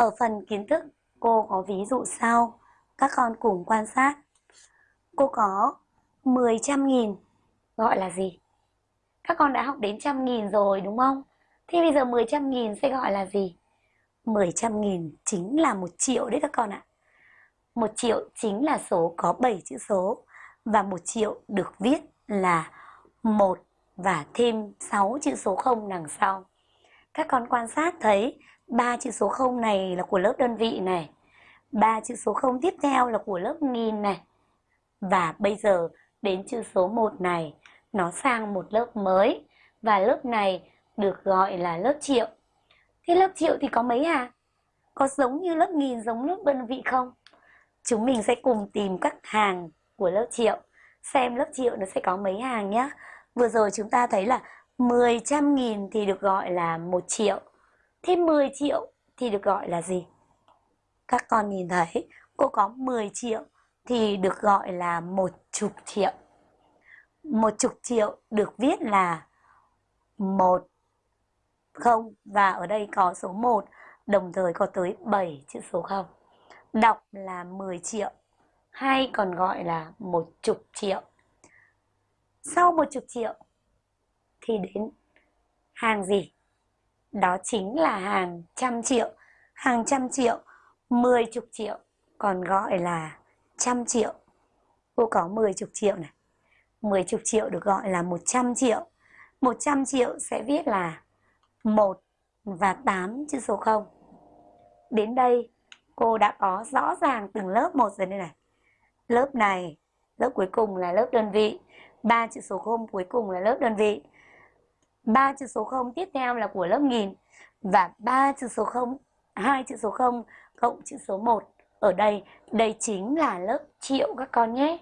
Ở phần kiến thức, cô có ví dụ sau. Các con cùng quan sát. Cô có 10 trăm nghìn gọi là gì? Các con đã học đến trăm nghìn rồi đúng không? Thì bây giờ 10 trăm nghìn sẽ gọi là gì? 10 trăm nghìn chính là một triệu đấy các con ạ. một triệu chính là số có 7 chữ số và một triệu được viết là một và thêm 6 chữ số 0 đằng sau. Các con quan sát thấy ba chữ số 0 này là của lớp đơn vị này. ba chữ số 0 tiếp theo là của lớp nghìn này. Và bây giờ đến chữ số 1 này, nó sang một lớp mới và lớp này được gọi là lớp triệu. Thế lớp triệu thì có mấy à? Có giống như lớp nghìn giống lớp đơn vị không? Chúng mình sẽ cùng tìm các hàng của lớp triệu. Xem lớp triệu nó sẽ có mấy hàng nhé. Vừa rồi chúng ta thấy là 10 trăm nghìn thì được gọi là 1 triệu. Thế 10 triệu thì được gọi là gì? Các con nhìn thấy, cô có 10 triệu thì được gọi là một chục triệu. Một chục triệu được viết là một không, và ở đây có số 1 đồng thời có tới 7 chữ số 0. Đọc là 10 triệu, hay còn gọi là một chục triệu. Sau một chục triệu thì đến hàng gì? Đó chính là hàng trăm triệu. Hàng trăm triệu, mười chục triệu còn gọi là trăm triệu. Cô có mười chục triệu này. Mười chục triệu được gọi là một trăm triệu. Một trăm triệu sẽ viết là một và tám chữ số không. Đến đây cô đã có rõ ràng từng lớp một rồi đây này. Lớp này, lớp cuối cùng là lớp đơn vị. ba chữ số không cuối cùng là lớp đơn vị ba chữ số 0 tiếp theo là của lớp nghìn và ba chữ số 0, hai chữ số 0 cộng chữ số 1 ở đây, đây chính là lớp triệu các con nhé.